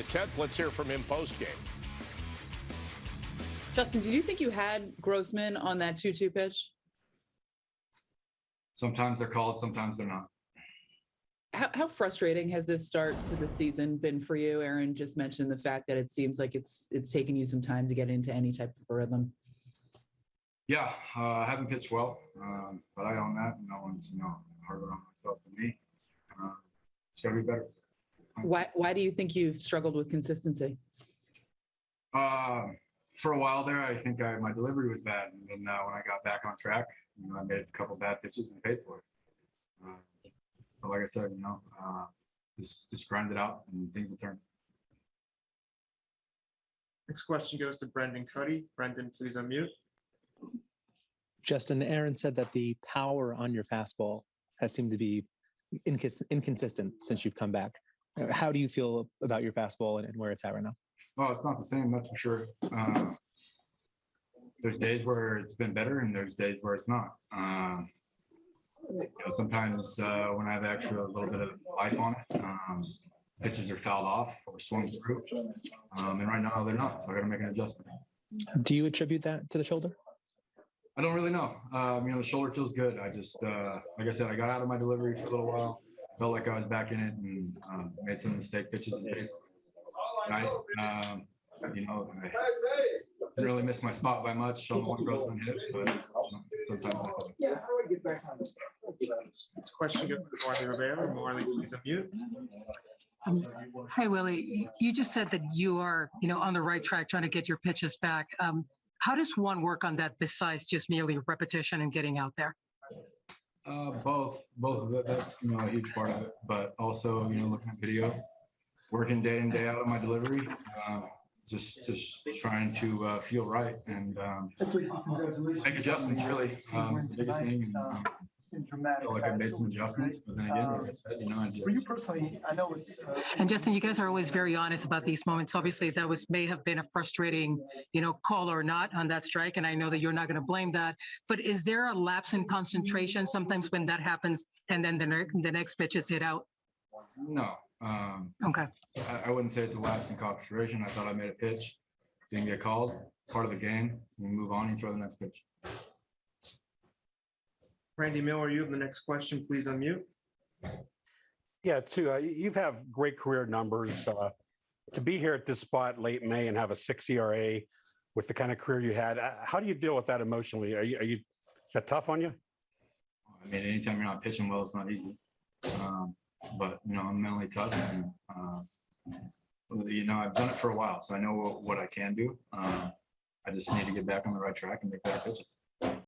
the 10th. Let's hear from him post game. Justin, did you think you had Grossman on that 2 2 pitch? Sometimes they're called, sometimes they're not. How, how frustrating has this start to the season been for you? Aaron just mentioned the fact that it seems like it's it's taken you some time to get into any type of rhythm. Yeah, uh, I haven't pitched well, um, but I own that. No one's, you know, harder on myself than me. Uh, it's gotta be better. Why why do you think you've struggled with consistency? Uh, for a while there, I think I, my delivery was bad, and then uh, when I got back on track, you know, I made a couple bad pitches and paid for it. Uh, but like I said, you know, uh, just just grind it out, and things will turn. Next question goes to Brendan Kuty. Brendan, please unmute. Justin, Aaron said that the power on your fastball has seemed to be incons- inconsistent since you've come back. Uh, How do you feel about your fastball and, and where it's at right now? Well, it's not the same, that's for sure. Uh, there's days where it's been better, and there's days where it's not. Um, you know, sometimes uh, when I have extra a little bit of life on it, um, pitches are fouled off or swung through. Um, and right now they're not, so I got to make an adjustment. Do you attribute that to the shoulder? I don't really know. Um, you know, the shoulder feels good. I just, uh, like I said, I got out of my delivery for a little while. Felt like I was back in it and um, made some mistake pitches. today. I, um, you know, I didn't really miss my spot by much on one Grossman hit, but you know, sometimes. I fall. Next question goes to Marly Rivera. Marly, please unmute. Um, Hi, Willie. You- You just said that you are, you know, on the right track trying to get your pitches back. Um, How does one work on that besides just merely repetition and getting out there? Uh, both, both of it. That's you know a huge part of it, but also you know looking at video, working day in day out on my delivery, uh, just just trying to uh, feel right and um, make adjustments. Really, um, it's the biggest thing. And, um, I feel like I made some adjustments, but then again, like I said, you know, I did. For you personally, I know it's. uh, And Justin, you guys are always very honest about these moments. Obviously, that was, may have been a frustrating, you know, call or not on that strike, and I know that you're not going to blame that. But is there a lapse in concentration sometimes when that happens and then the, ne- the next pitch is hit out? No, um, Okay. I, I wouldn't say it's a lapse in concentration. I thought I made a pitch, didn't get called, part of the game. You move on, you throw the next pitch. Randy Miller, you have the next question. Please unmute. Yeah, too. Uh, you've have great career numbers. Uh, to be here at this spot late May and have a six ERA with the kind of career you had, uh, how do you deal with that emotionally? Are you, are you, is that tough on you? I mean, anytime you're not pitching well, it's not easy. Um, but you know, I'm mentally tough, and uh, you know, I've done it for a while, so I know what, what I can do. Uh, I just need to get back on the right track and make better pitches.